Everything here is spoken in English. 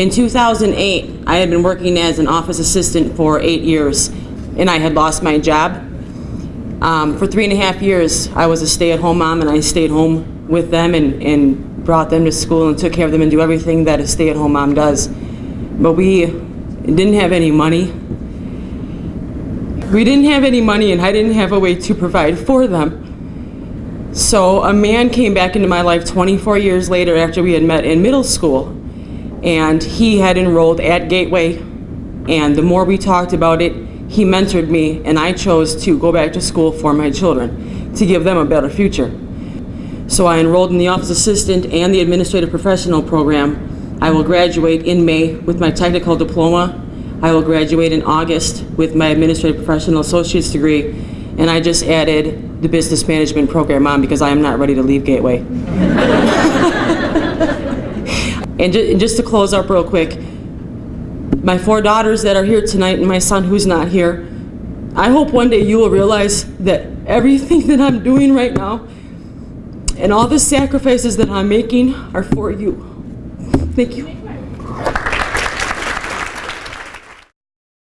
In 2008, I had been working as an office assistant for eight years, and I had lost my job. Um, for three and a half years, I was a stay-at-home mom, and I stayed home with them and, and brought them to school and took care of them and do everything that a stay-at-home mom does. But we didn't have any money. We didn't have any money, and I didn't have a way to provide for them. So a man came back into my life 24 years later after we had met in middle school and he had enrolled at Gateway and the more we talked about it he mentored me and I chose to go back to school for my children to give them a better future. So I enrolled in the office assistant and the administrative professional program. I will graduate in May with my technical diploma. I will graduate in August with my administrative professional associate's degree and I just added the business management program on because I am not ready to leave Gateway. and, ju and just to close up real quick, my four daughters that are here tonight and my son who's not here, I hope one day you will realize that everything that I'm doing right now and all the sacrifices that I'm making are for you. Thank you.